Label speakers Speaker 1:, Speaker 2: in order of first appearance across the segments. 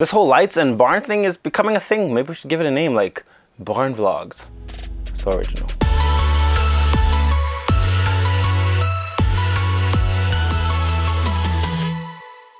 Speaker 1: This whole lights and barn thing is becoming a thing. Maybe we should give it a name like Barn Vlogs. So original.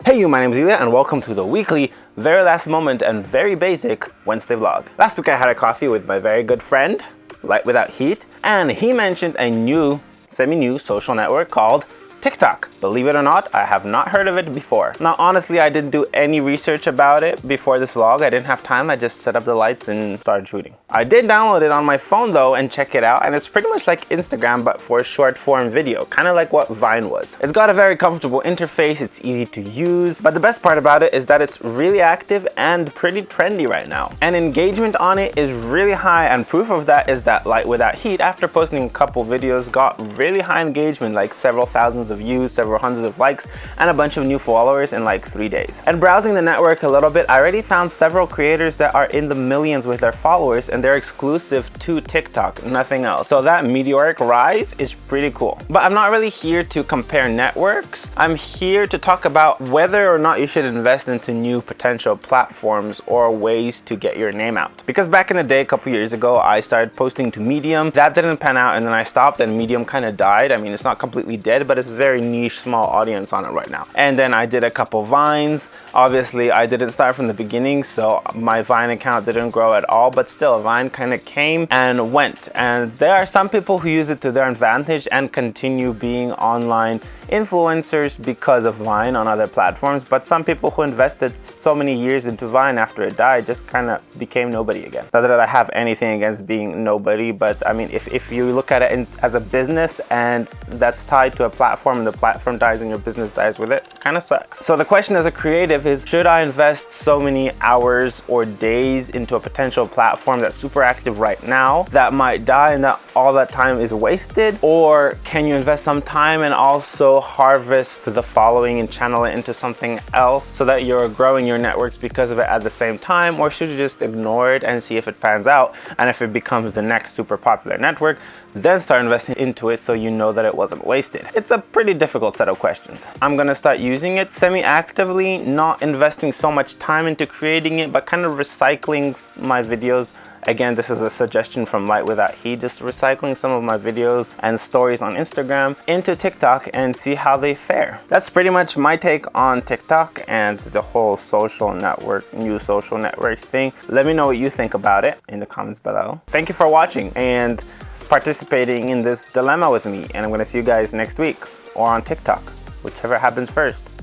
Speaker 1: Hey you, my name is Ilya and welcome to the weekly, very last moment and very basic Wednesday vlog. Last week I had a coffee with my very good friend, Light Without Heat, and he mentioned a new, semi-new social network called TikTok. Believe it or not, I have not heard of it before. Now, honestly, I didn't do any research about it before this vlog. I didn't have time. I just set up the lights and started shooting. I did download it on my phone though and check it out. And it's pretty much like Instagram, but for short form video, kind of like what Vine was. It's got a very comfortable interface. It's easy to use. But the best part about it is that it's really active and pretty trendy right now. And engagement on it is really high. And proof of that is that Light Without Heat, after posting a couple videos, got really high engagement, like several thousands thousands of views, several hundreds of likes, and a bunch of new followers in like three days. And browsing the network a little bit, I already found several creators that are in the millions with their followers and they're exclusive to TikTok, nothing else. So that meteoric rise is pretty cool. But I'm not really here to compare networks. I'm here to talk about whether or not you should invest into new potential platforms or ways to get your name out. Because back in the day, a couple years ago, I started posting to Medium. That didn't pan out and then I stopped and Medium kind of died. I mean, it's not completely dead, but it's very niche small audience on it right now. And then I did a couple vines. Obviously I didn't start from the beginning so my vine account didn't grow at all but still vine kind of came and went. And there are some people who use it to their advantage and continue being online influencers because of Vine on other platforms, but some people who invested so many years into Vine after it died just kind of became nobody again. Not that I have anything against being nobody, but I mean, if, if you look at it in, as a business and that's tied to a platform and the platform dies and your business dies with it, kind of sucks. So the question as a creative is, should I invest so many hours or days into a potential platform that's super active right now that might die and that all that time is wasted? Or can you invest some time and also harvest the following and channel it into something else so that you're growing your networks because of it at the same time or should you just ignore it and see if it pans out and if it becomes the next super popular network then start investing into it so you know that it wasn't wasted. It's a pretty difficult set of questions. I'm gonna start using it semi-actively, not investing so much time into creating it, but kind of recycling my videos Again, this is a suggestion from Light Without Heat, just recycling some of my videos and stories on Instagram into TikTok and see how they fare. That's pretty much my take on TikTok and the whole social network, new social networks thing. Let me know what you think about it in the comments below. Thank you for watching and participating in this dilemma with me. And I'm gonna see you guys next week or on TikTok, whichever happens first.